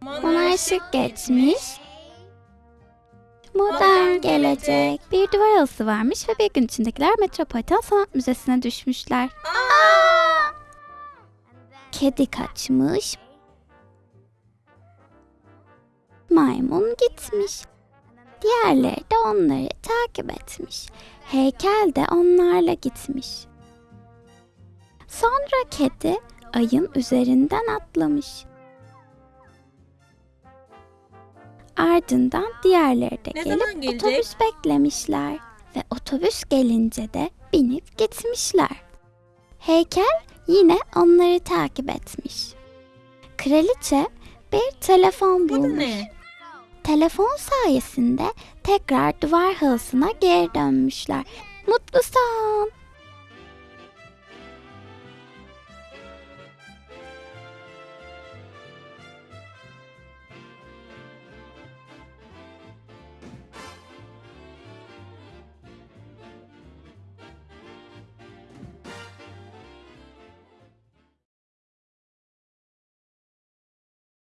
Monarşik geçmiş. Modern gelecek. Bir duvar halısı varmış ve bir gün içindekiler Metropolitan Sanat Müzesi'ne düşmüşler. Kedi kaçmış. Maymun gitmiş. Diğerleri de onları takip etmiş. Heykel de onlarla gitmiş. Sonra kedi ayın üzerinden atlamış. Ardından diğerleri de Ne gelip otobüs beklemişler ve otobüs gelince de binip gitmişler. Heykel yine onları takip etmiş. Kraliçe bir telefon bulmuş. ne? Telefon sayesinde tekrar duvar halısına geri dönmüşler. Mutlu son.